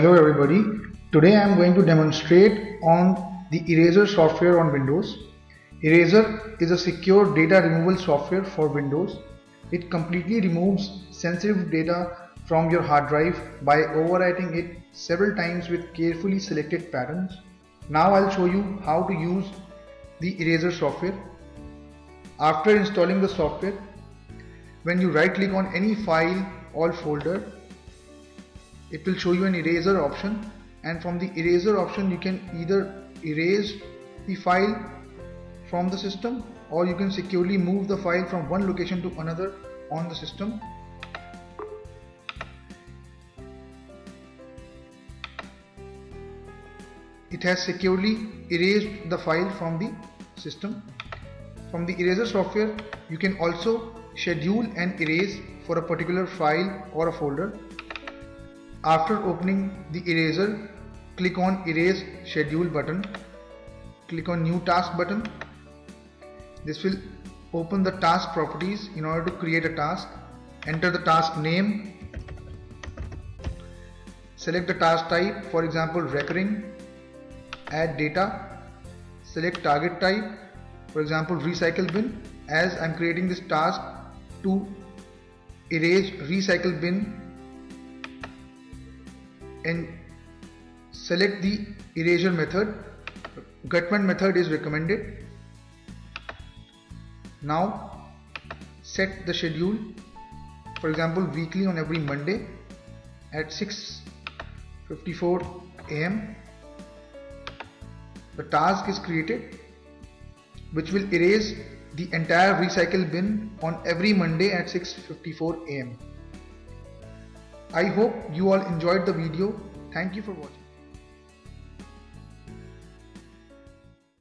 Hello everybody. Today I am going to demonstrate on the Eraser software on Windows. Eraser is a secure data removal software for Windows. It completely removes sensitive data from your hard drive by overwriting it several times with carefully selected patterns. Now I'll show you how to use the Eraser software. After installing the software, when you right click on any file or folder it will show you an eraser option. And from the eraser option you can either erase the file from the system or you can securely move the file from one location to another on the system. It has securely erased the file from the system. From the eraser software you can also schedule and erase for a particular file or a folder after opening the eraser, click on erase schedule button. Click on new task button. This will open the task properties in order to create a task. Enter the task name. Select the task type, for example recurring. Add data. Select target type, for example recycle bin. As I'm creating this task to erase recycle bin and select the erasure method. Gutmann method is recommended. Now set the schedule. For example weekly on every Monday at 6:54 am the task is created which will erase the entire recycle bin on every Monday at 6:54 am I hope you all enjoyed the video. Thank you for watching.